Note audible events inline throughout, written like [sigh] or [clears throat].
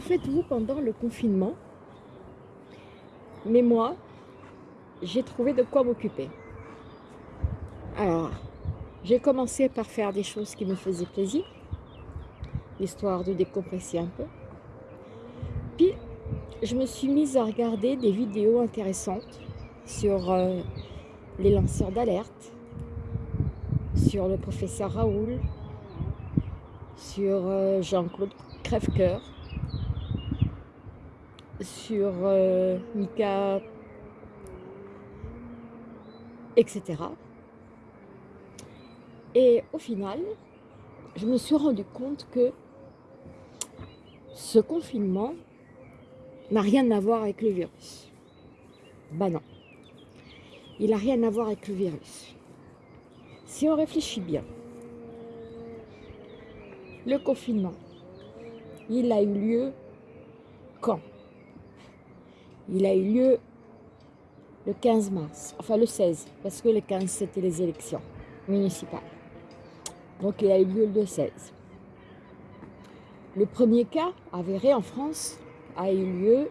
faites vous pendant le confinement, mais moi, j'ai trouvé de quoi m'occuper. Alors, j'ai commencé par faire des choses qui me faisaient plaisir, histoire de décompresser un peu. Puis, je me suis mise à regarder des vidéos intéressantes sur euh, les lanceurs d'alerte, sur le professeur Raoul, sur euh, Jean-Claude Crèvecoeur, sur euh, Mika, etc. Et au final, je me suis rendu compte que ce confinement n'a rien à voir avec le virus. Ben non, il n'a rien à voir avec le virus. Si on réfléchit bien, le confinement, il a eu lieu quand? Il a eu lieu le 15 mars, enfin le 16, parce que le 15 c'était les élections municipales. Donc il a eu lieu le 16. Le premier cas avéré en France a eu lieu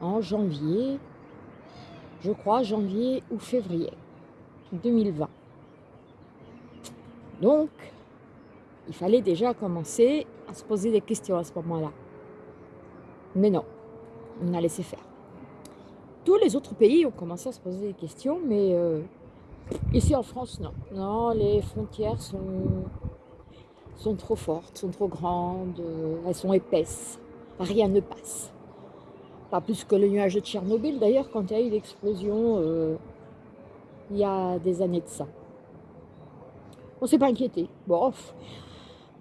en janvier, je crois janvier ou février 2020. Donc, il fallait déjà commencer à se poser des questions à ce moment-là. Mais non, on a laissé faire. Tous les autres pays ont commencé à se poser des questions, mais euh, ici en France, non. Non, les frontières sont, sont trop fortes, sont trop grandes, euh, elles sont épaisses. Rien ne passe. Pas plus que le nuage de Tchernobyl, d'ailleurs, quand il y a eu l'explosion, euh, il y a des années de ça. On ne s'est pas inquiété. Bon,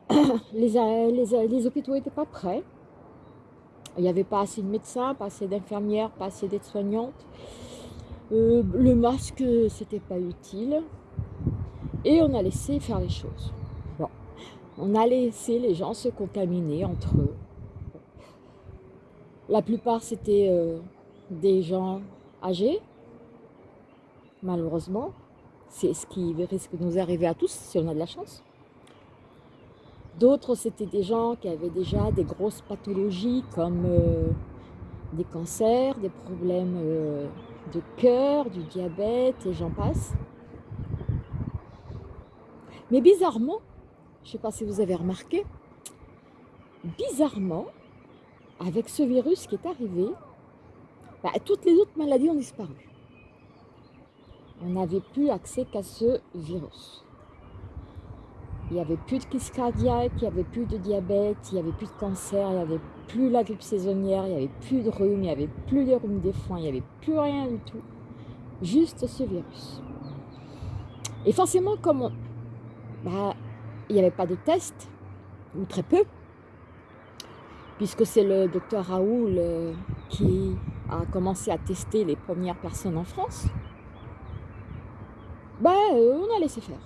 [coughs] les, les, les hôpitaux n'étaient pas prêts. Il n'y avait pas assez de médecins, pas assez d'infirmières, pas assez d'aides-soignantes. Euh, le masque, c'était pas utile. Et on a laissé faire les choses. On a laissé les gens se contaminer entre eux. La plupart, c'était euh, des gens âgés, malheureusement. C'est ce qui risque de nous arriver à tous, si on a de la chance. D'autres, c'était des gens qui avaient déjà des grosses pathologies comme euh, des cancers, des problèmes euh, de cœur, du diabète et j'en passe. Mais bizarrement, je ne sais pas si vous avez remarqué, bizarrement, avec ce virus qui est arrivé, bah, toutes les autres maladies ont disparu. On n'avait plus accès qu'à ce virus. Il n'y avait plus de crise cardiaque, il n'y avait plus de diabète, il n'y avait plus de cancer, il n'y avait plus la grippe saisonnière, il n'y avait plus de rhume, il n'y avait plus les rhumes des foins, il n'y avait plus rien du tout. Juste ce virus. Et forcément, comme bah, il n'y avait pas de test, ou très peu, puisque c'est le docteur Raoul euh, qui a commencé à tester les premières personnes en France, bah, euh, on a laissé faire.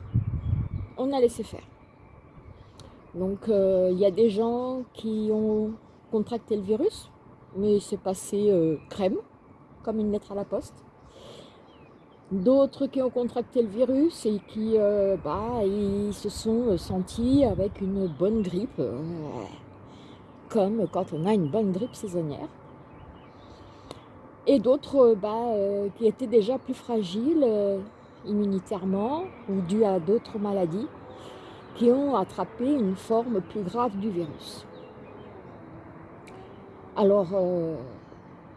On a laissé faire. Donc, euh, il y a des gens qui ont contracté le virus, mais c'est passé euh, crème, comme une lettre à la poste. D'autres qui ont contracté le virus et qui euh, bah, se sont sentis avec une bonne grippe, comme quand on a une bonne grippe saisonnière. Et d'autres bah, qui étaient déjà plus fragiles immunitairement ou dû à d'autres maladies qui ont attrapé une forme plus grave du virus. Alors, euh,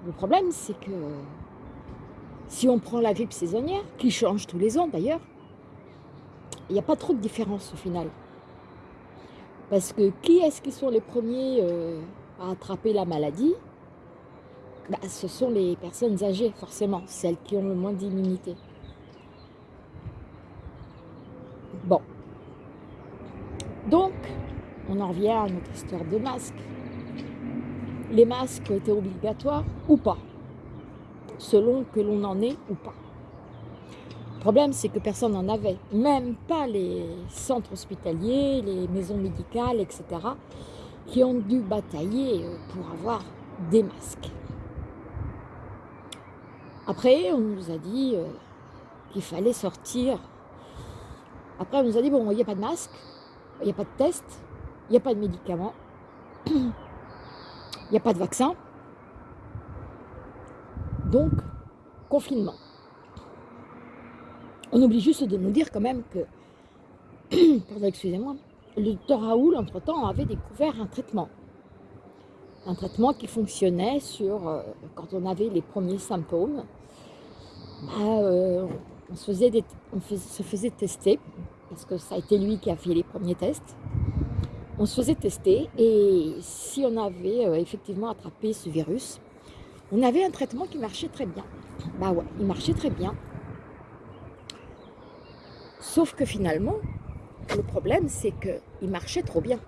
le problème, c'est que si on prend la grippe saisonnière, qui change tous les ans d'ailleurs, il n'y a pas trop de différence au final. Parce que qui est-ce qui sont les premiers euh, à attraper la maladie? Bah, Ce sont les personnes âgées, forcément, celles qui ont le moins d'immunité. Bon, donc, on en revient à notre histoire de masques. Les masques étaient obligatoires ou pas, selon que l'on en est ou pas. Le problème, c'est que personne n'en avait, même pas les centres hospitaliers, les maisons médicales, etc., qui ont dû batailler euh, pour avoir des masques. Après, on nous a dit euh, qu'il fallait sortir. Après, on nous a dit, bon, il n'y a pas de masque, il n'y a pas de test, il n'y a pas de médicaments. [clears throat] n'y a pas de vaccin. Donc, confinement. On oublie juste de nous dire quand même que, [clears throat] pardon, excusez-moi, le docteur Raoul, entre-temps, avait découvert un traitement. Un traitement qui fonctionnait sur, euh, quand on avait les premiers symptômes, bah, euh, on se faisait tester, parce que ça a été lui qui a fait les premiers tests. On se faisait tester et si on avait euh, effectivement attrapé ce virus, on avait un traitement qui marchait très bien. Bah ouais, il marchait très bien. Sauf que finalement, le problème, c'est qu'il marchait trop bien.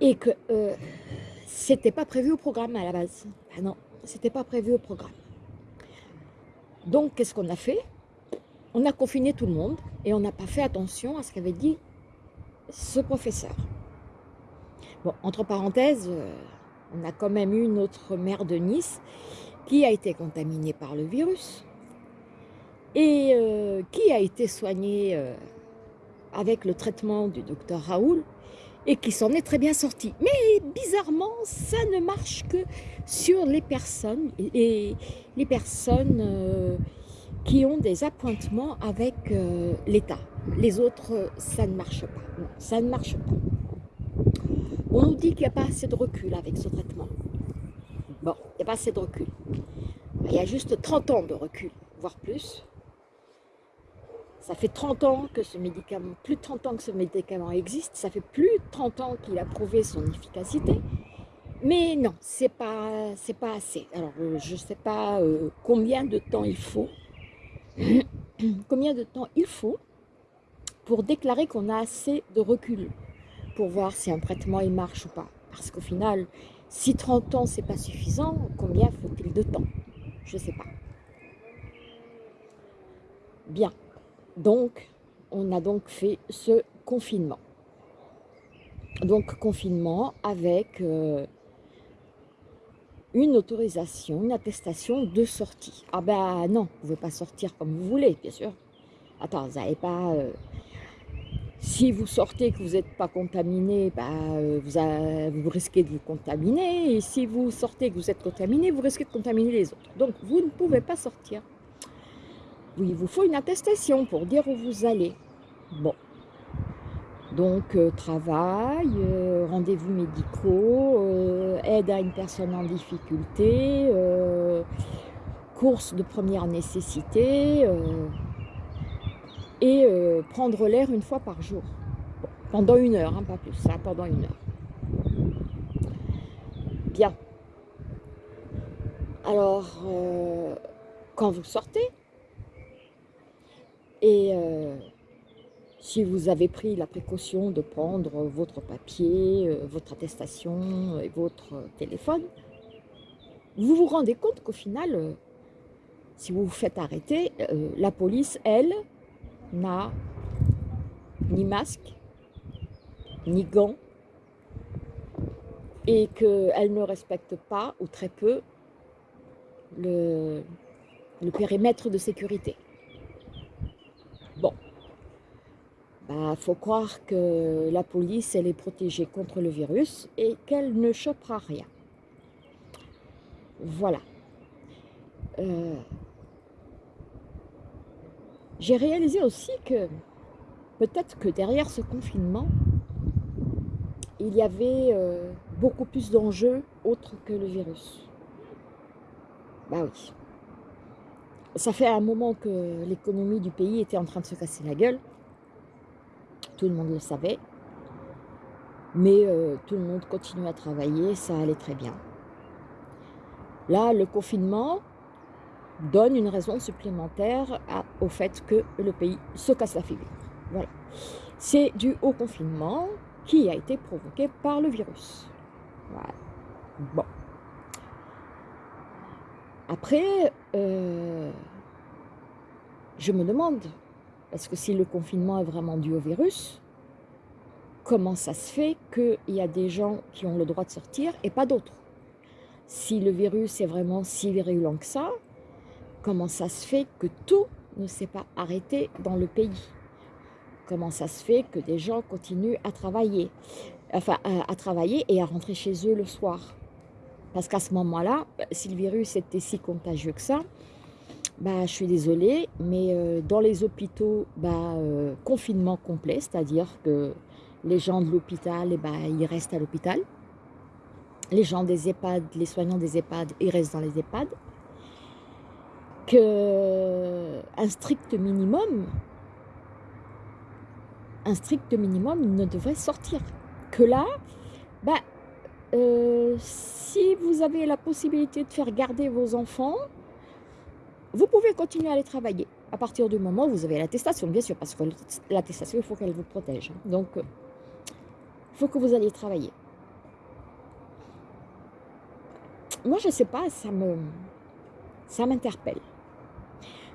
Et que euh, c'était pas prévu au programme à la base. Ah non, c'était pas prévu au programme. Donc, qu'est-ce qu'on a fait? On a confiné tout le monde et on n'a pas fait attention à ce qu'avait dit ce professeur. Bon, entre parenthèses, euh, on a quand même eu notre maire de Nice qui a été contaminée par le virus et euh, qui a été soigné euh, avec le traitement du docteur Raoul et qui s'en est très bien sorti. Mais bizarrement, ça ne marche que sur les personnes qui ont des appointements avec l'État. Les autres, ça ne marche pas. ça ne marche pas. On nous dit qu'il n'y a pas assez de recul avec ce traitement. Bon, il n'y a pas assez de recul. Il y a juste 30 ans de recul, voire plus. Ça fait 30 ans que ce médicament, plus de 30 ans que ce médicament existe, ça fait plus de 30 ans qu'il a prouvé son efficacité, mais non, c'est pas, pas assez. Alors, euh, je ne sais pas euh, combien de temps il faut, combien de temps il faut pour déclarer qu'on a assez de recul pour voir si un traitement il marche ou pas? Parce qu'au final, si 30 ans c'est pas suffisant, combien faut-il de temps? Je ne sais pas. Bien. Donc, on a donc fait ce confinement. Donc, confinement avec euh, une autorisation, une attestation de sortie. Ah ben non, vous ne pouvez pas sortir comme vous voulez, bien sûr. Attends, vous n'avez pas... Euh, si vous sortez que vous n'êtes pas contaminé, bah, euh, vous, vous, risquez de vous contaminer. Et si vous sortez que vous êtes contaminé, vous risquez de contaminer les autres. Donc, vous ne pouvez pas sortir. Il vous faut une attestation pour dire où vous allez. Bon. Donc, euh, travail, euh, rendez-vous médicaux, euh, aide à une personne en difficulté, course de première nécessité et prendre l'air une fois par jour. pendant une heure, hein, pas plus, ça, pendant une heure. Bien. Alors, quand vous sortez, et si vous avez pris la précaution de prendre votre papier, euh, votre attestation et votre téléphone, vous vous rendez compte qu'au final, euh, si vous vous faites arrêter, la police, elle, n'a ni masque, ni gants, et qu'elle ne respecte pas, ou très peu, le périmètre de sécurité. Bon, il bah, faut croire que la police, elle est protégée contre le virus et qu'elle ne chopera rien. Voilà. Euh, j'ai réalisé aussi que peut-être que derrière ce confinement, il y avait euh, beaucoup plus d'enjeux autres que le virus. Bah oui ça fait un moment que l'économie du pays était en train de se casser la gueule. Tout le monde le savait. Mais euh, tout le monde continue à travailler, ça allait très bien. Là, le confinement donne une raison supplémentaire au fait que le pays se casse la figure. Voilà. C'est dû au confinement qui a été provoqué par le virus. Bon. Après, euh, je me demande, parce que si le confinement est vraiment dû au virus, comment ça se fait qu'il y a des gens qui ont le droit de sortir et pas d'autres? Si le virus est vraiment si virulent que ça, comment ça se fait que tout ne s'est pas arrêté dans le pays? Comment ça se fait que des gens continuent à travailler enfin à, travailler et à rentrer chez eux le soir? Parce qu'à ce moment-là, si le virus était si contagieux que ça, bah, je suis désolée, mais euh, dans les hôpitaux, bah, euh, confinement complet, c'est-à-dire que les gens de l'hôpital, eh bah, ils restent à l'hôpital. Les gens des EHPAD, les soignants des EHPAD, ils restent dans les EHPAD. Que un strict minimum, un strict minimum ne devrait sortir. Que là, bah, euh, si vous avez la possibilité de faire garder vos enfants, vous pouvez continuer à aller travailler à partir du moment où vous avez l'attestation, bien sûr, parce que l'attestation, il faut qu'elle vous protège. Donc, il faut que vous alliez travailler. Moi, je ne sais pas, ça m'interpelle.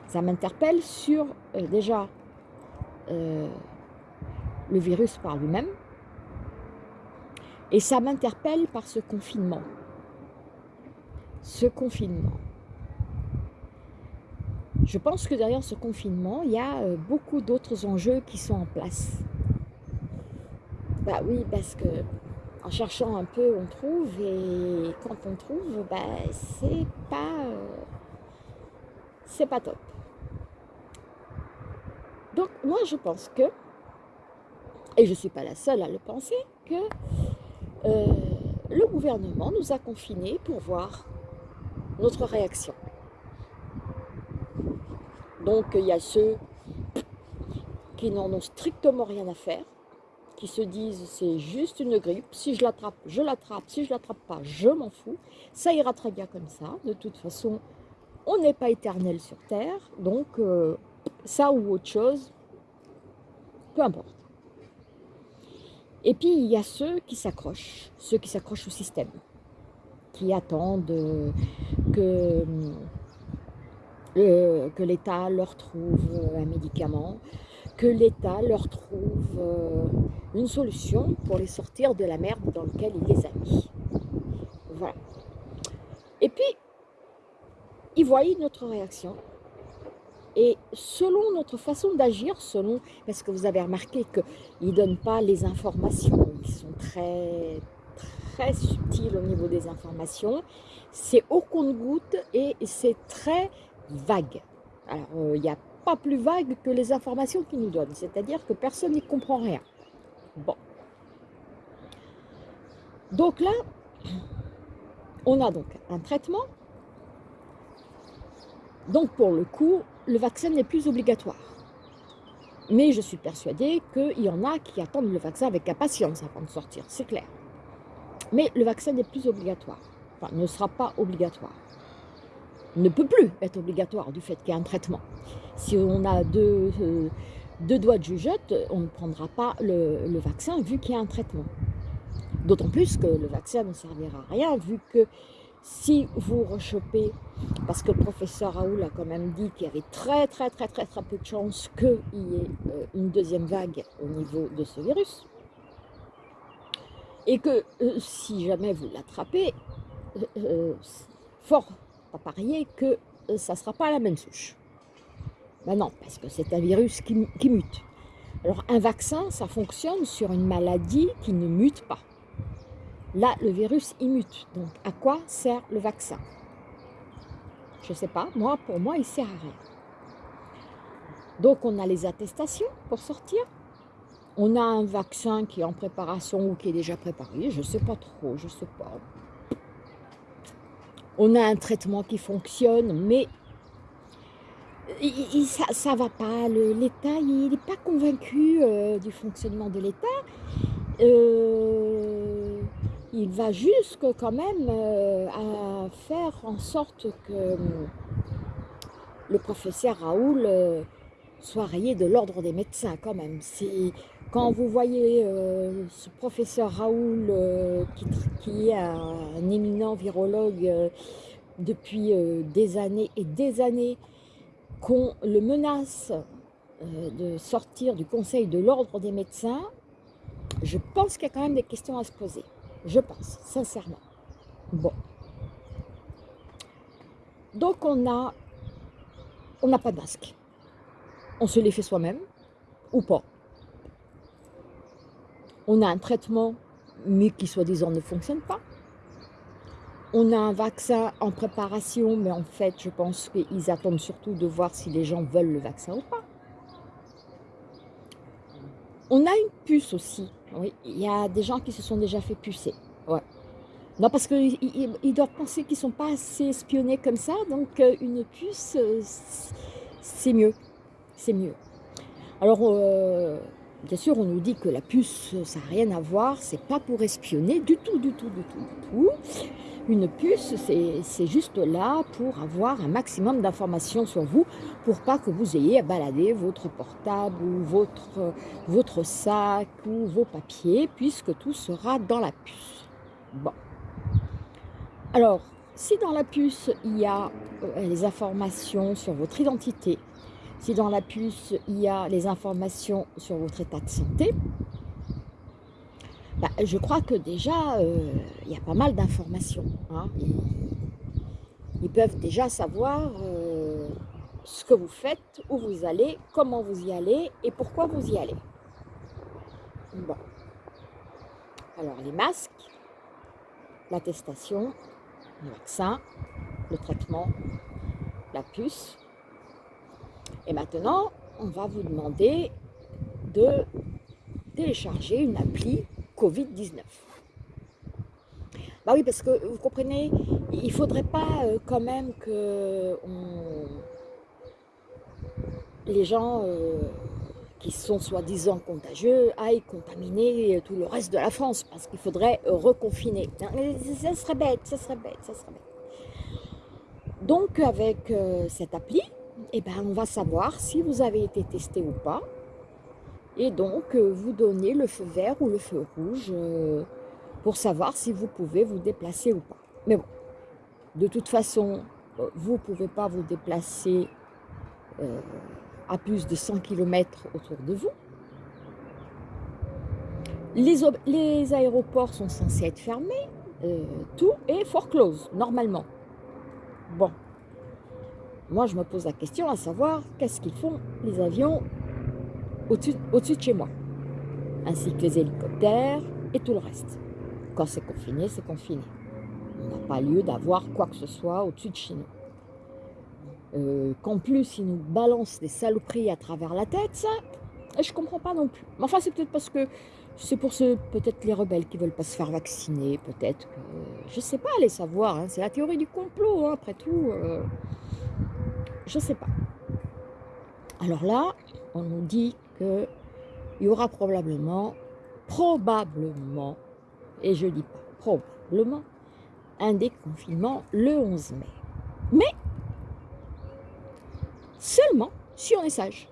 Ça m'interpelle sur, euh, déjà, euh, le virus par lui-même, et ça m'interpelle par ce confinement. Ce confinement. Je pense que derrière ce confinement, il y a euh, beaucoup d'autres enjeux qui sont en place. Bah oui, parce que en cherchant un peu, on trouve, et quand on trouve, bah, c'est pas, euh, c'est pas top. Donc moi, je pense que, et je ne suis pas la seule à le penser, que euh, le gouvernement nous a confinés pour voir notre réaction. Donc il y a ceux qui n'en ont strictement rien à faire, qui se disent c'est juste une grippe, si je l'attrape, je l'attrape, si je l'attrape pas, je m'en fous, ça ira très bien comme ça, de toute façon, on n'est pas éternel sur Terre, donc euh, ça ou autre chose, peu importe. Et puis il y a ceux qui s'accrochent, ceux qui s'accrochent au système, qui attendent euh, que euh, que l'État leur trouve un médicament, que l'État leur trouve euh, une solution pour les sortir de la merde dans laquelle il les a mis. Voilà. Et puis, ils voient notre réaction. Et selon notre façon d'agir, selon, parce que vous avez remarqué qu'ils ne donnent pas les informations, qui sont très, très subtiles au niveau des informations, c'est au compte-goutte et c'est très vague. Alors, euh, il n'y a pas plus vague que les informations qu'ils nous donnent, c'est-à-dire que personne n'y comprend rien. Bon. Donc là, on a donc un traitement. Donc pour le coup, le vaccin n'est plus obligatoire. Mais je suis persuadée qu'il y en a qui attendent le vaccin avec impatience avant de sortir, c'est clair. Mais le vaccin n'est plus obligatoire, enfin ne sera pas obligatoire ne peut plus être obligatoire du fait qu'il y a un traitement. Si on a deux, euh, doigts de jugeote, on ne prendra pas le, vaccin vu qu'il y a un traitement. D'autant plus que le vaccin ne servira à rien vu que si vous rechopez, parce que le professeur Raoul a quand même dit qu'il y avait très très très très très peu de chances qu'il y ait euh, une deuxième vague au niveau de ce virus, et que euh, si jamais vous l'attrapez, fort pas parier que euh, ça ne sera pas la même souche. Ben non, parce que c'est un virus qui, mute. Alors un vaccin, ça fonctionne sur une maladie qui ne mute pas. Là, le virus, il mute. Donc, à quoi sert le vaccin? Je ne sais pas. Moi, pour moi, il sert à rien. Donc, on a les attestations pour sortir. On a un vaccin qui est en préparation ou qui est déjà préparé. Je ne sais pas trop, je ne sais pas on a un traitement qui fonctionne, mais ça ne va pas. L'État, il n'est pas convaincu euh, du fonctionnement de l'État. Euh, il va jusque quand même euh, à faire en sorte que le professeur Raoul soit rayé de l'ordre des médecins quand même. Quand vous voyez euh, ce professeur Raoul, euh, qui, est un, éminent virologue euh, depuis des années et des années, qu'on le menace de sortir du conseil de l'ordre des médecins, je pense qu'il y a quand même des questions à se poser. Je pense, sincèrement. Bon. Donc on a, on n'a pas de masque. On se les fait soi-même, ou pas on a un traitement mais qui soi-disant ne fonctionne pas. On a un vaccin en préparation, mais en fait, je pense qu'ils attendent surtout de voir si les gens veulent le vaccin ou pas. On a une puce aussi. Il y a des gens qui se sont déjà fait pucer. Non, parce qu'ils doivent penser qu'ils ne sont pas assez espionnés comme ça, donc euh, une puce, euh, c'est mieux. C'est mieux. Alors, euh, bien sûr, on nous dit que la puce, ça n'a rien à voir, c'est pas pour espionner du tout, du tout, du tout, du tout. Une puce, c'est juste là pour avoir un maximum d'informations sur vous, pour pas que vous ayez à balader votre portable ou votre, votre sac ou vos papiers, puisque tout sera dans la puce. Bon. Alors, si dans la puce, il y a euh, les informations sur votre identité, si dans la puce, il y a les informations sur votre état de santé, bah, je crois que déjà, euh, il y a pas mal d'informations. Hein. Ils, peuvent déjà savoir euh, ce que vous faites, où vous allez, comment vous y allez et pourquoi vous y allez. Bon. Alors, les masques, l'attestation, le vaccin, le traitement, la puce. Et maintenant, on va vous demander de télécharger une appli Covid-19. Bah oui, parce que vous comprenez, il ne faudrait pas euh, quand même que les gens euh, qui sont soi-disant contagieux aillent contaminer tout le reste de la France parce qu'il faudrait reconfiner. Ça serait bête, ça serait bête, ça serait bête. Donc avec euh, cette appli, eh ben, on va savoir si vous avez été testé ou pas. Et donc euh, vous donnez le feu vert ou le feu rouge euh, pour savoir si vous pouvez vous déplacer ou pas. Mais bon, de toute façon, vous ne pouvez pas vous déplacer à plus de 100 km autour de vous. Les, aéroports sont censés être fermés, euh, tout est close, normalement. Bon, moi je me pose la question à savoir qu'est-ce qu'ils font les avions au-dessus au de chez moi, ainsi que les hélicoptères et tout le reste. Quand c'est confiné, c'est confiné. On n'a pas lieu d'avoir quoi que ce soit au-dessus de chez nous. Euh, qu'en plus ils nous balancent des saloperies à travers la tête, ça, je comprends pas non plus. Mais enfin, c'est peut-être parce que c'est pour ceux, peut-être les rebelles qui veulent pas se faire vacciner, peut-être que, je sais pas, les savoir, hein. c'est la théorie du complot, hein, après tout, euh, je sais pas. Alors là, on nous dit que il y aura probablement, probablement, et je dis pas probablement, un déconfinement le 11 mai. Mais seulement si on est sage.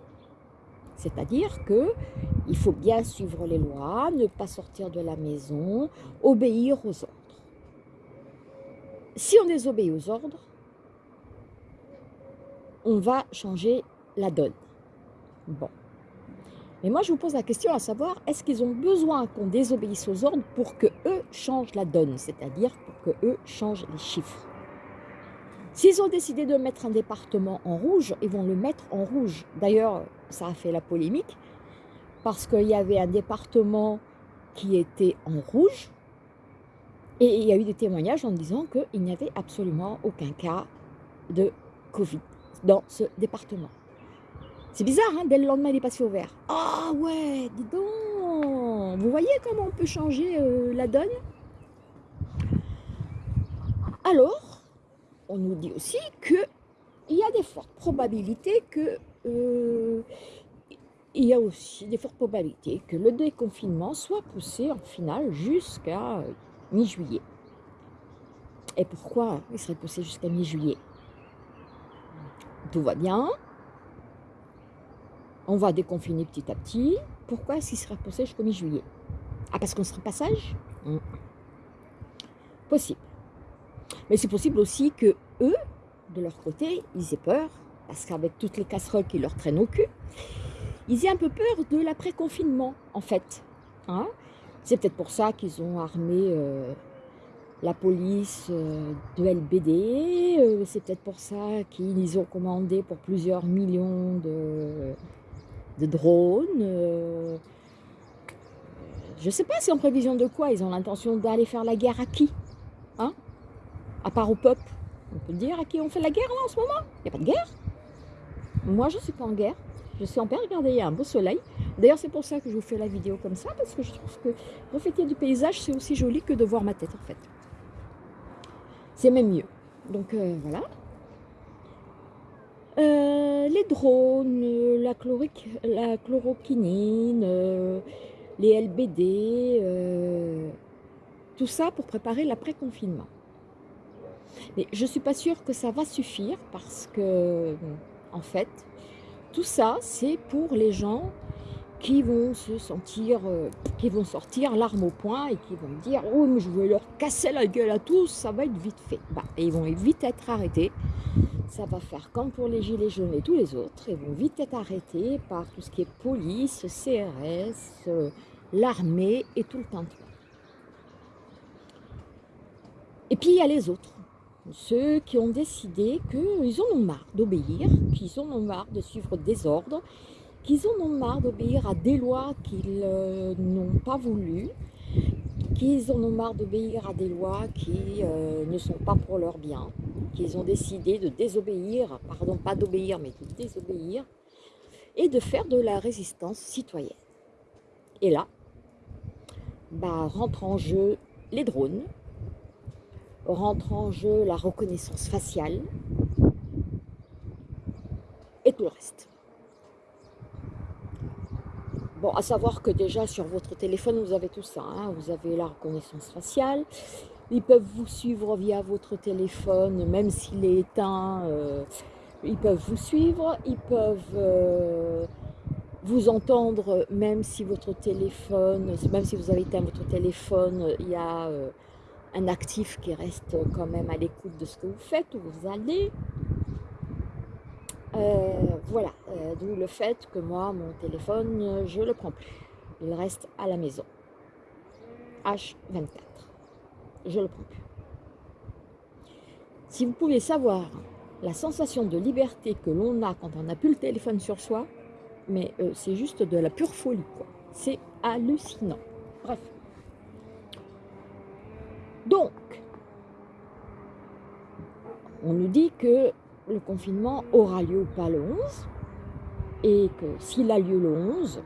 C'est-à-dire que il faut bien suivre les lois, ne pas sortir de la maison, obéir aux ordres. Si on désobéit aux ordres, on va changer la donne. Bon. Mais moi, je vous pose la question à savoir, est-ce qu'ils ont besoin qu'on désobéisse aux ordres pour que eux changent la donne, c'est-à-dire pour que eux changent les chiffres? S'ils ont décidé de mettre un département en rouge, ils vont le mettre en rouge. D'ailleurs, ça a fait la polémique, parce qu'il y avait un département qui était en rouge, et il y a eu des témoignages en disant qu'il n'y avait absolument aucun cas de Covid dans ce département. C'est bizarre, hein dès le lendemain, il est passé au vert. Ah ouais, dis donc Vous voyez comment on peut changer euh, la donne? Alors, on nous dit aussi qu'il y a des fortes probabilités que euh, il y a aussi des fortes probabilités que le déconfinement soit poussé en finale jusqu'à mi-juillet. Et pourquoi il serait poussé jusqu'à mi-juillet? Tout va bien. On va déconfiner petit à petit. Pourquoi est-ce qu'il serait poussé jusqu'à mi-juillet? Ah, parce qu'on serait passage? Hmm. Possible. Mais c'est possible aussi que eux, de leur côté, ils aient peur, parce qu'avec toutes les casseroles qui leur traînent au cul, ils aient un peu peur de l'après-confinement, en fait. Hein? c'est peut-être pour ça qu'ils ont armé euh, la police euh, de LBD, euh, c'est peut-être pour ça qu'ils ont commandé pour plusieurs millions de, drones, je ne sais pas si en prévision de quoi ils ont l'intention d'aller faire la guerre à qui Hein? À part au peuple. On peut dire à qui on fait la guerre en ce moment? Il n'y a pas de guerre? Moi, je ne suis pas en guerre. Je suis en paix. Regardez, il y a un beau soleil. D'ailleurs, c'est pour ça que je vous fais la vidéo comme ça, parce que je trouve que refléter du paysage, c'est aussi joli que de voir ma tête, en fait. C'est même mieux. Donc, euh, voilà. Euh, les drones, la, chlorique, la chloroquinine, euh, les LBD, tout ça pour préparer l'après-confinement. Mais je ne suis pas sûre que ça va suffire parce que, en fait, tout ça, c'est pour les gens qui vont se sentir, euh, qui vont sortir l'arme au poing et qui vont dire « Oh, je vais leur casser la gueule à tous, ça va être vite fait. Bah, et ils vont vite être arrêtés. Ça va faire comme pour les gilets jaunes et tous les autres. Ils vont vite être arrêtés par tout ce qui est police, CRS, euh, l'armée et tout le temps. Et puis, il y a les autres ceux qui ont décidé qu'ils en ont marre d'obéir, qu'ils en ont marre de suivre des ordres, qu'ils en ont marre d'obéir à des lois qu'ils euh, n'ont pas voulu, qu'ils en ont marre d'obéir à des lois qui euh, ne sont pas pour leur bien, qu'ils ont décidé de désobéir, pardon, pas d'obéir, mais de désobéir, et de faire de la résistance citoyenne. Et là, bah, rentrent en jeu les drones, rentre en jeu la reconnaissance faciale et tout le reste. Bon, à savoir que déjà sur votre téléphone, vous avez tout ça. Hein. Vous avez la reconnaissance faciale. Ils peuvent vous suivre via votre téléphone, même s'il est éteint. Euh, ils peuvent vous suivre. Ils peuvent euh, vous entendre, même si votre téléphone, même si vous avez éteint votre téléphone, il y a... Euh, un actif qui reste quand même à l'écoute de ce que vous faites, où vous allez. Euh, voilà, euh, d'où le fait que moi, mon téléphone, je le prends plus. Il reste à la maison. H24. Je ne le prends plus. Si vous pouvez savoir la sensation de liberté que l'on a quand on n'a plus le téléphone sur soi, mais euh, c'est juste de la pure folie. C'est hallucinant. Bref. Donc, on nous dit que le confinement aura lieu pas le 11 et que s'il a lieu le 11,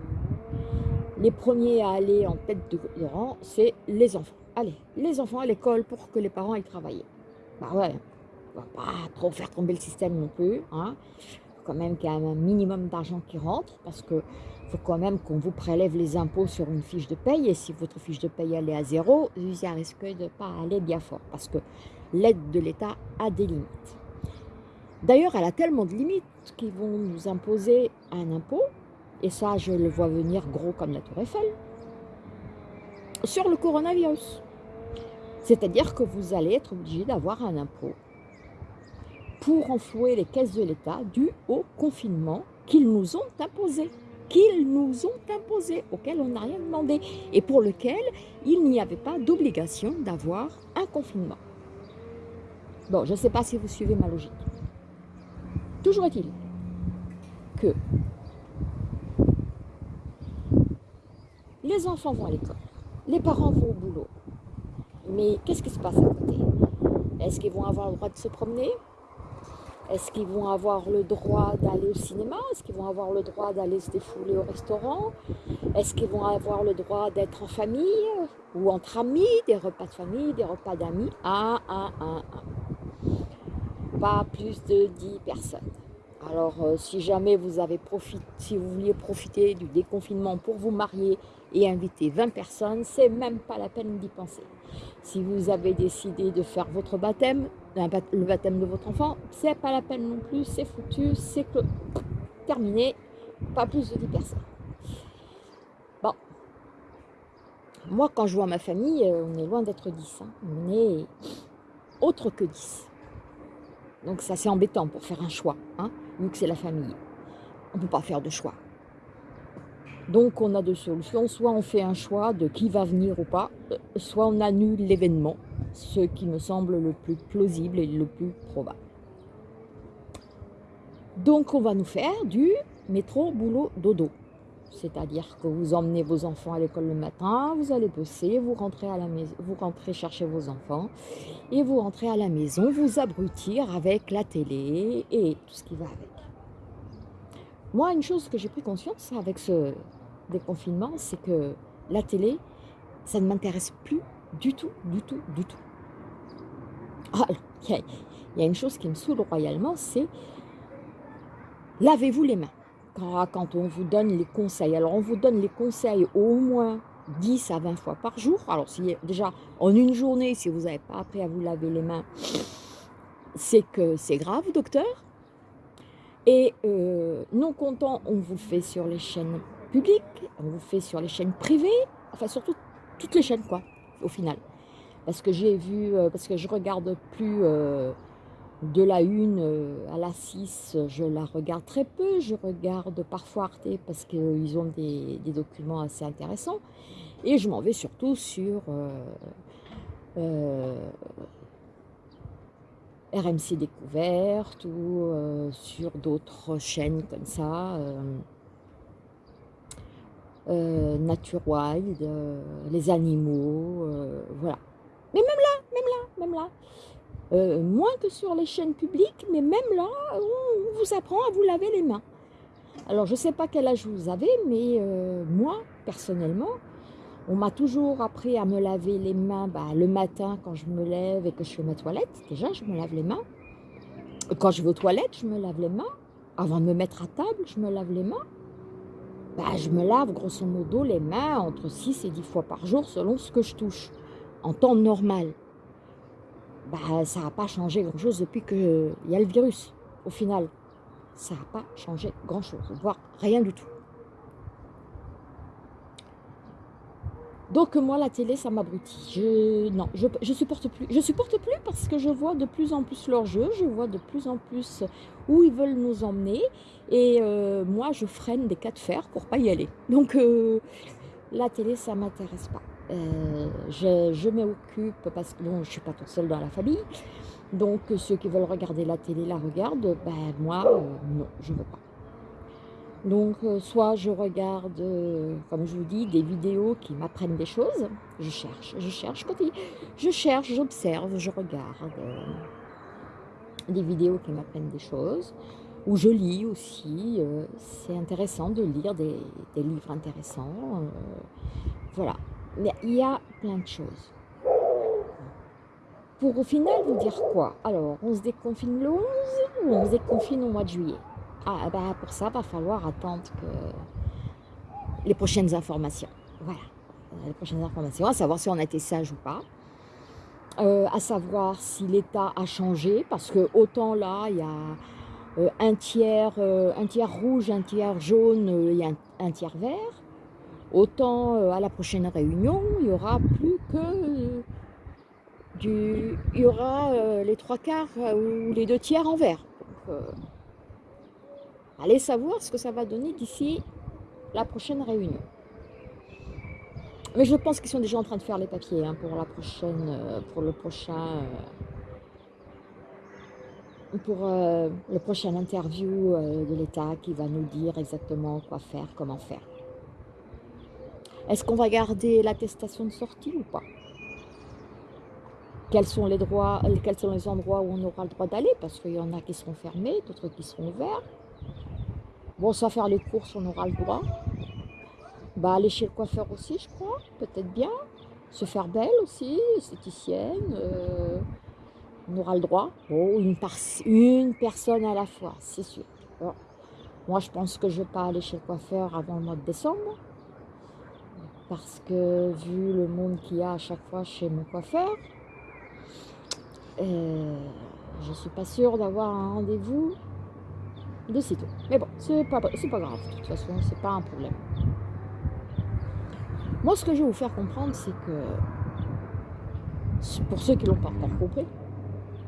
les premiers à aller en tête de rang, c'est les enfants. Allez, les enfants à l'école pour que les parents aillent travailler. Bah ouais, on va pas trop faire tomber le système non plus. Hein. quand même qu'il y ait un minimum d'argent qui rentre parce que faut quand même qu'on vous prélève les impôts sur une fiche de paye et si votre fiche de paye est à zéro, ça risque de ne pas aller bien fort parce que l'aide de l'État a des limites. D'ailleurs, elle a tellement de limites qu'ils vont nous imposer un impôt, et ça je le vois venir gros comme la tour Eiffel, sur le coronavirus. C'est-à-dire que vous allez être obligé d'avoir un impôt pour enflouer les caisses de l'État dû au confinement qu'ils nous ont imposé qu'ils nous ont imposé, auquel on n'a rien demandé et pour lequel il n'y avait pas d'obligation d'avoir un confinement. Bon, je ne sais pas si vous suivez ma logique. Toujours est-il que les enfants vont à l'école, les parents vont au boulot, mais qu'est-ce qui se passe à côté? Est-ce qu'ils vont avoir le droit de se promener? Est-ce qu'ils vont avoir le droit d'aller au cinéma? Est-ce qu'ils vont avoir le droit d'aller se défouler au restaurant? Est-ce qu'ils vont avoir le droit d'être en famille ou entre amis, des repas de famille, des repas d'amis? Un, un, un, un. Pas plus de 10 personnes. Alors, euh, si jamais vous avez profité, si vous vouliez profiter du déconfinement pour vous marier et inviter 20 personnes, c'est même pas la peine d'y penser. Si vous avez décidé de faire votre baptême, le baptême de votre enfant, c'est pas la peine non plus, c'est foutu, c'est terminé, pas plus de 10 personnes. Bon, moi quand je vois ma famille, euh, on est loin d'être 10, hein. on est autre que 10. Donc ça c'est embêtant pour faire un choix, hein, vu que c'est la famille. On ne peut pas faire de choix. Donc on a deux solutions, soit on fait un choix de qui va venir ou pas, euh, soit on annule l'événement, ce qui me semble le plus plausible et le plus probable. Donc on va nous faire du métro, boulot, dodo. C'est-à-dire que vous emmenez vos enfants à l'école le matin, vous allez bosser, vous rentrez à la maison, vous rentrez chercher vos enfants et vous rentrez à la maison, vous abrutir avec la télé et tout ce qui va avec. Moi, une chose que j'ai pris conscience avec ce déconfinement, c'est que la télé, ça ne m'intéresse plus du tout, du tout, du tout. Ah, il y, a une chose qui me saoule royalement, c'est lavez-vous les mains quand, on vous donne les conseils. Alors, on vous donne les conseils au moins 10 à 20 fois par jour. Alors, si, déjà, en une journée, si vous n'avez pas appris à vous laver les mains, c'est que c'est grave, docteur. Et euh, non content, on vous fait sur les chaînes publiques, on vous fait sur les chaînes privées, enfin, surtout toutes les chaînes, quoi, au final. Parce que j'ai vu, euh, parce que je regarde plus... Euh, de la 1 euh, à la 6, je la regarde très peu. Je regarde parfois Arte parce qu'ils ont des, documents assez intéressants. Et je m'en vais surtout sur euh, euh, RMC Découverte ou sur d'autres chaînes comme ça. Nature Wild, les animaux, voilà. Mais même là, même là, même là, euh, moins que sur les chaînes publiques, mais même là, on vous apprend à vous laver les mains. Alors, je ne sais pas quel âge vous avez, mais euh, moi, personnellement, on m'a toujours appris à me laver les mains bah, le matin quand je me lève et que je fais ma toilette. Déjà, je me lave les mains. Quand je vais aux toilettes, je me lave les mains. Avant de me mettre à table, je me lave les mains. Bah, je me lave grosso modo les mains entre 6 et 10 fois par jour selon ce que je touche, en temps normal bah, ça n'a pas changé grand-chose depuis qu'il y a le virus, au final. Ça n'a pas changé grand-chose, voire rien du tout. Donc moi, la télé, ça m'abrutit. Je, non, je, supporte plus. Je supporte plus parce que je vois de plus en plus leur jeu, je vois de plus en plus où ils veulent nous emmener. Et euh, moi, je freine des cas de fer pour pas y aller. Donc euh, la télé, ça m'intéresse pas. Euh, je, m'occupe parce que je ne suis pas toute seule dans la famille. Donc ceux qui veulent regarder la télé la regardent. Ben, moi, euh, non, je ne veux pas. Donc euh, soit je regarde, comme je vous dis, des vidéos qui m'apprennent des choses. Je cherche, je cherche, je cherche, j'observe, je regarde des vidéos qui m'apprennent des choses. Ou je lis aussi, c'est intéressant de lire des, livres intéressants. voilà, il y a plein de choses. Pour au final vous dire quoi? Alors, on se déconfine le 11 ou on se déconfine au mois de juillet Ah, bah pour ça, va falloir attendre que les prochaines informations. Voilà, les prochaines informations, à savoir si on a été sage ou pas. Euh, à savoir si l'État a changé, parce que autant là, il y a euh, un, tiers, euh, un tiers rouge, un tiers jaune, y a un tiers vert. Autant euh, à la prochaine réunion, il n'y aura plus que euh, du... Il y aura euh, les trois quarts ou les deux tiers en vert. allez savoir ce que ça va donner d'ici la prochaine réunion. Mais je pense qu'ils sont déjà en train de faire les papiers hein, pour la prochaine, pour le prochain, pour le prochain interview de l'État qui va nous dire exactement quoi faire, comment faire. Est-ce qu'on va garder l'attestation de sortie ou pas? Quels sont, les droits, quels sont les endroits où on aura le droit d'aller? Parce qu'il y en a qui seront fermés, d'autres qui seront ouverts. Bon, ça faire les courses, on aura le droit. Bah, aller chez le coiffeur aussi, je crois, peut-être bien. Se faire belle aussi, esthéticienne. Euh, on aura le droit. Une, une personne à la fois, c'est sûr. moi, je pense que je ne vais pas aller chez le coiffeur avant le mois de décembre parce que vu le monde qu'il y a à chaque fois chez mon coiffeur, je ne suis pas sûre d'avoir un rendez-vous de sitôt. Mais bon, c'est pas, pas grave, de toute façon, c'est pas un problème. Moi, ce que je vais vous faire comprendre, c'est que, pour ceux qui ne l'ont pas encore compris,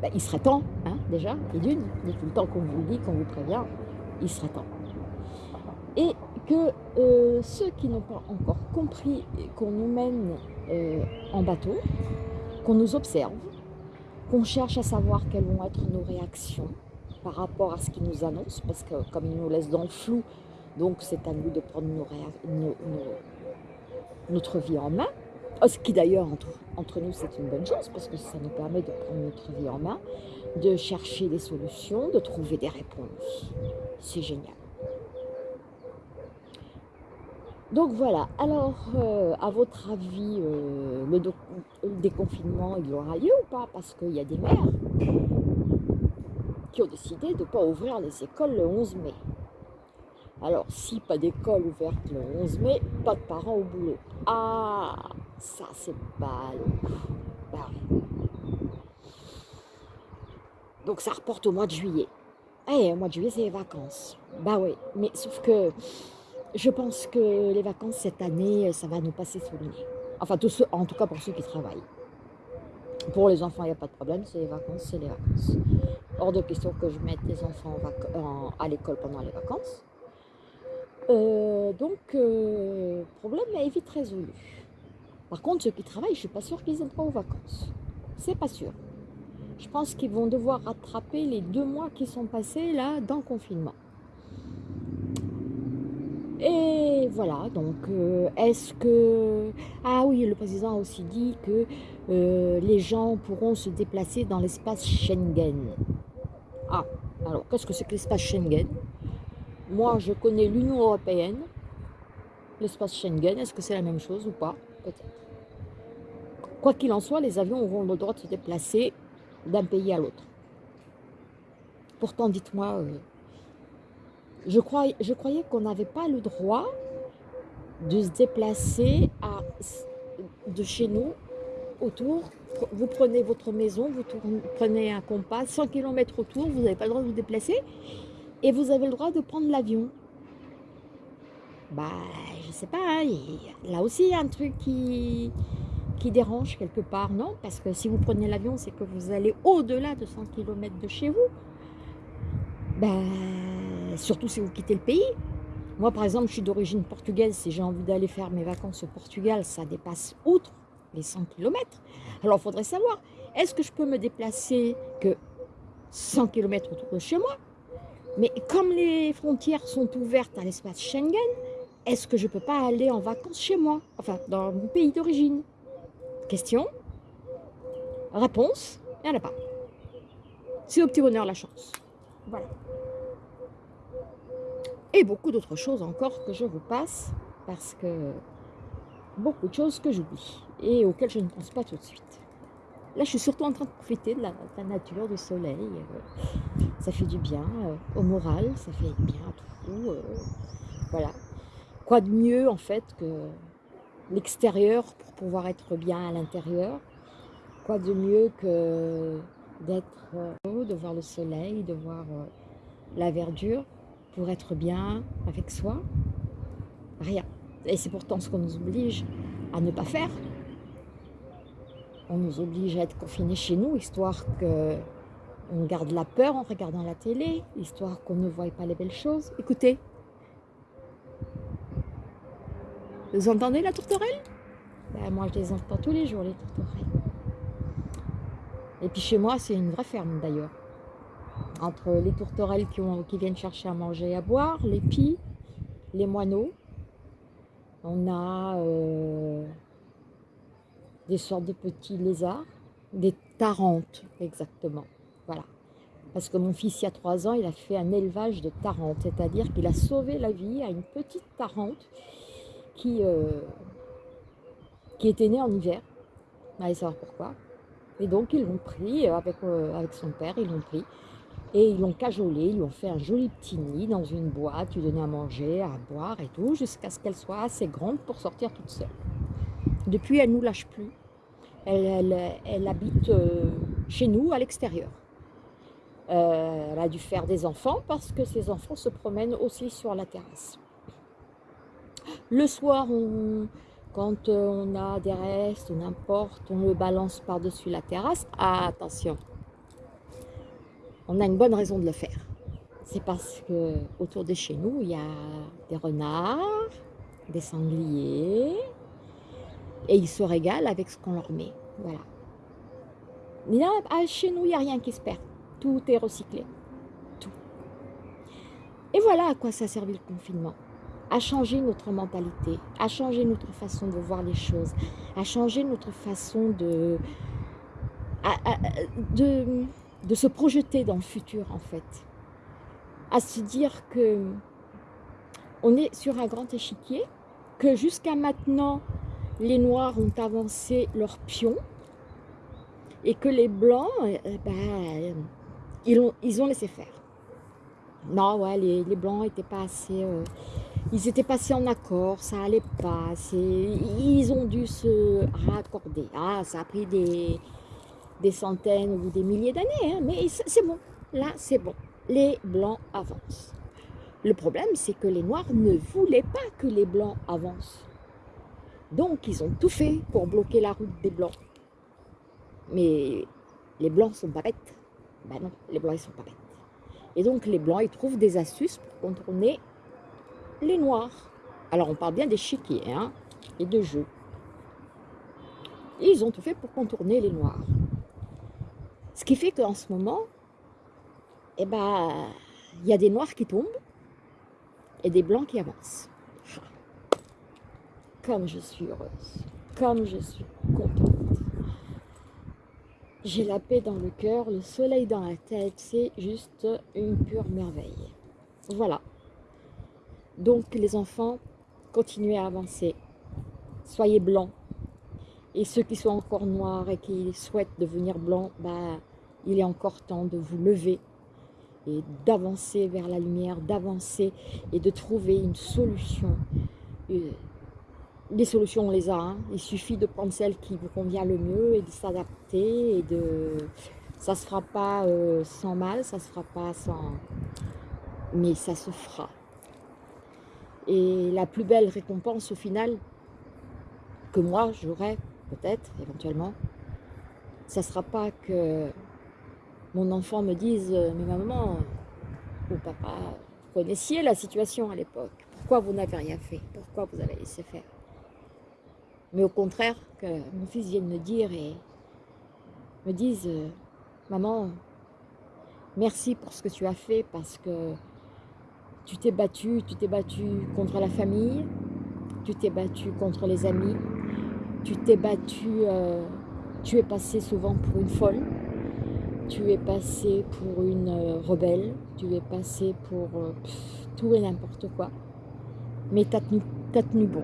ben, il serait temps, hein, déjà, et d'une, tout le temps qu'on vous le dit, qu'on vous prévient, il serait temps. Et que euh, ceux qui n'ont pas encore compris qu'on nous mène euh, en bateau, qu'on nous observe, qu'on cherche à savoir quelles vont être nos réactions par rapport à ce qu'ils nous annoncent, parce que comme ils nous laissent dans le flou Donc c'est à nous de prendre notre vie en main. Oh, ce qui d'ailleurs, entre, entre, nous, c'est une bonne chose, parce que ça nous permet de prendre notre vie en main, de chercher des solutions, de trouver des réponses. C'est génial. Donc voilà, alors euh, à votre avis, euh, le, déconfinement, il aura lieu ou pas? Parce qu'il y a des maires qui ont décidé de ne pas ouvrir les écoles le 11 mai. Alors, si pas d'école ouverte le 11 mai, pas de parents au boulot. Ah, ça c'est pas bah Donc ça reporte au mois de juillet. Eh, au mois de juillet, c'est les vacances. Bah oui, mais sauf que je pense que les vacances cette année, ça va nous passer sous le nez. Enfin, en tout cas pour ceux qui travaillent. Pour les enfants, il n'y a pas de problème, c'est les vacances, c'est les vacances. Hors de question que je mette les enfants à l'école pendant les vacances. Euh, donc, euh, problème est vite résolu. Par contre, ceux qui travaillent, je ne suis pas sûre qu'ils aient droit aux vacances. C'est pas sûr. Je pense qu'ils vont devoir rattraper les deux mois qui sont passés là dans le confinement. Et voilà, donc euh, est-ce que... Ah oui, le président a aussi dit que euh, les gens pourront se déplacer dans l'espace Schengen. Ah, alors qu'est-ce que c'est que l'espace Schengen? Moi, je connais l'Union Européenne, l'espace Schengen, est-ce que c'est la même chose ou pas? Peut-être. Quoi qu'il en soit, les avions auront le droit de se déplacer d'un pays à l'autre. Pourtant, dites-moi, euh, je, croyais, qu'on n'avait pas le droit de se déplacer de chez nous autour. Vous prenez votre maison, vous prenez un compas, 100 km autour, vous n'avez pas le droit de vous déplacer et vous avez le droit de prendre l'avion. Bah, je sais pas, hein, là aussi il y a un truc qui, qui dérange quelque part, non? Parce que si vous prenez l'avion, c'est que vous allez au-delà de 100 km de chez vous. Ben, surtout si vous quittez le pays. Moi, par exemple, je suis d'origine portugaise. Si j'ai envie d'aller faire mes vacances au Portugal, ça dépasse outre les 100 km. Alors, il faudrait savoir, est-ce que je peux me déplacer que 100 km autour de chez moi? Mais comme les frontières sont ouvertes à l'espace Schengen, est-ce que je ne peux pas aller en vacances chez moi? Enfin, dans mon pays d'origine Question Réponse Il n'y en a pas. C'est au petit bonheur la chance. Voilà et beaucoup d'autres choses encore que je vous passe parce que beaucoup de choses que j'oublie et auxquelles je ne pense pas tout de suite. Là, je suis surtout en train de profiter de la, nature, du soleil. Euh, ça fait du bien euh, au moral, ça fait bien à tout. Euh, voilà. Quoi de mieux, en fait, que l'extérieur pour pouvoir être bien à l'intérieur? Quoi de mieux que d'être de voir le soleil, de voir la verdure? Pour être bien avec soi Rien. Et c'est pourtant ce qu'on nous oblige à ne pas faire. On nous oblige à être confinés chez nous, histoire que on garde la peur en regardant la télé, histoire qu'on ne voie pas les belles choses. Écoutez, vous entendez la tourterelle? Ben, Moi, je les entends tous les jours, les tourterelles. Et puis chez moi, c'est une vraie ferme d'ailleurs entre les tourterelles qui, viennent chercher à manger et à boire, les pies, les moineaux. On a euh, des sortes de petits lézards, des tarentes exactement. Voilà. Parce que mon fils, il y a trois ans, il a fait un élevage de tarentes, c'est-à-dire qu'il a sauvé la vie à une petite tarente qui, euh, était née en hiver. Allez savoir pourquoi. Et donc, ils l'ont pris avec, euh, avec son père, ils l'ont pris. Et ils l'ont cajolé, ils lui ont fait un joli petit nid dans une boîte, lui donner à manger, à boire et tout, jusqu'à ce qu'elle soit assez grande pour sortir toute seule. Depuis, elle ne nous lâche plus. Elle, elle, habite euh, chez nous, à l'extérieur. Euh, elle a dû faire des enfants parce que ses enfants se promènent aussi sur la terrasse. Le soir, quand euh, on a des restes, n'importe, on le balance par-dessus la terrasse. Ah, attention, on a une bonne raison de le faire. C'est parce que autour de chez nous, il y a des renards, des sangliers, et ils se régalent avec ce qu'on leur met. Voilà. Là, chez nous, il n'y a rien qui se perd. Tout est recyclé. Tout. Et voilà à quoi ça a servi le confinement. À changer notre mentalité, à changer notre façon de voir les choses, à changer notre façon de, de, de se projeter dans le futur en fait. À se dire que on est sur un grand échiquier, que jusqu'à maintenant, les Noirs ont avancé leurs pions et que les Blancs, eh, ben, ils, ont, laissé faire. Non, ouais, les, Blancs étaient pas assez... Euh, ils étaient passés en accord, ça allait pas, ils ont dû se raccorder. Ah, ça a pris des, des centaines ou des milliers d'années, hein, mais c'est bon, là c'est bon. Les Blancs avancent. Le problème, c'est que les Noirs ne voulaient pas que les Blancs avancent. Donc, ils ont tout fait pour bloquer la route des Blancs. Mais les Blancs sont pas bêtes. Ben non, les Blancs, ils sont pas bêtes. Et donc, les Blancs, ils trouvent des astuces pour contourner les Noirs. Alors, on parle bien des hein, et de jeux. ils ont tout fait pour contourner les Noirs. Ce qui fait qu'en ce moment, eh ben, il y a des Noirs qui tombent et des Blancs qui avancent. Comme je suis heureuse, comme je suis contente. J'ai la paix dans le cœur, le soleil dans la tête, c'est juste une pure merveille. Voilà. Donc les enfants, continuez à avancer. Soyez blancs. Et ceux qui sont encore noirs et qui souhaitent devenir blancs, bah, il est encore temps de vous lever et d'avancer vers la lumière, d'avancer et de trouver une solution. Les solutions, on les a. Hein. Il suffit de prendre celle qui vous convient le mieux et de s'adapter. et de Ça ne se fera pas euh, sans mal, ça se fera pas sans... Mais ça se fera. Et la plus belle récompense au final, que moi j'aurai peut-être, éventuellement, ça ne sera pas que mon enfant me dise euh, « Mais maman ou papa, vous connaissiez la situation à l'époque. Pourquoi vous n'avez rien fait? Pourquoi vous avez laissé faire ?» Mais au contraire, que mon fils vienne me dire et me dise euh, Maman, merci pour ce que tu as fait parce que tu t'es battu, tu t'es battu contre la famille, tu t'es battu contre les amis, tu t'es battu, euh, tu es passé souvent pour une folle, tu es passé pour une euh, rebelle, tu es passé pour tout et n'importe quoi, mais tu as, as tenu bon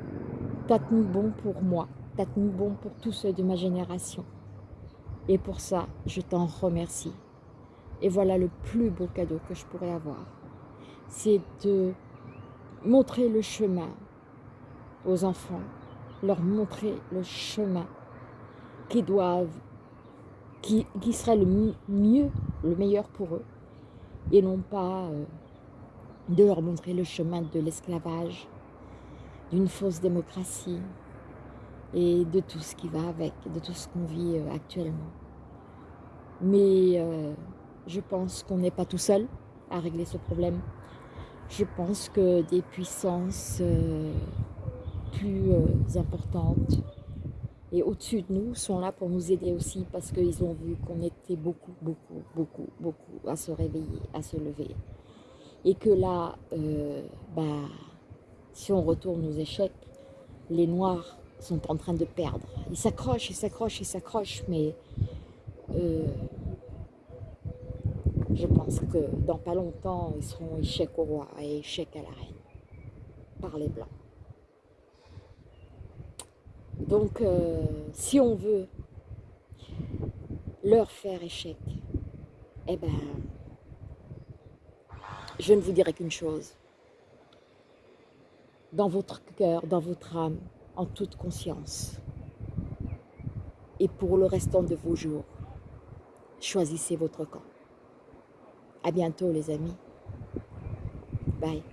t'as tenu bon pour moi, t'as tenu bon pour tous ceux de ma génération. Et pour ça, je t'en remercie. Et voilà le plus beau cadeau que je pourrais avoir. C'est de montrer le chemin aux enfants, leur montrer le chemin qui doivent, qui, qui serait le mieux, le meilleur pour eux, et non pas euh, de leur montrer le chemin de l'esclavage, d'une fausse démocratie et de tout ce qui va avec, de tout ce qu'on vit euh, actuellement. Mais euh, je pense qu'on n'est pas tout seul à régler ce problème. Je pense que des puissances plus importantes et au-dessus de nous sont là pour nous aider aussi parce qu'ils ont vu qu'on était beaucoup, beaucoup, beaucoup, beaucoup à se réveiller, à se lever. Et que là, bah, si on retourne aux échecs, les Noirs sont en train de perdre. Ils s'accrochent, ils s'accrochent, ils s'accrochent, mais euh, je pense que dans pas longtemps, ils seront échecs au roi et échecs à la reine par les Blancs. Donc, euh, si on veut leur faire échec, eh ben, je ne vous dirai qu'une chose dans votre cœur, dans votre âme, en toute conscience. Et pour le restant de vos jours, choisissez votre camp. À bientôt les amis. Bye.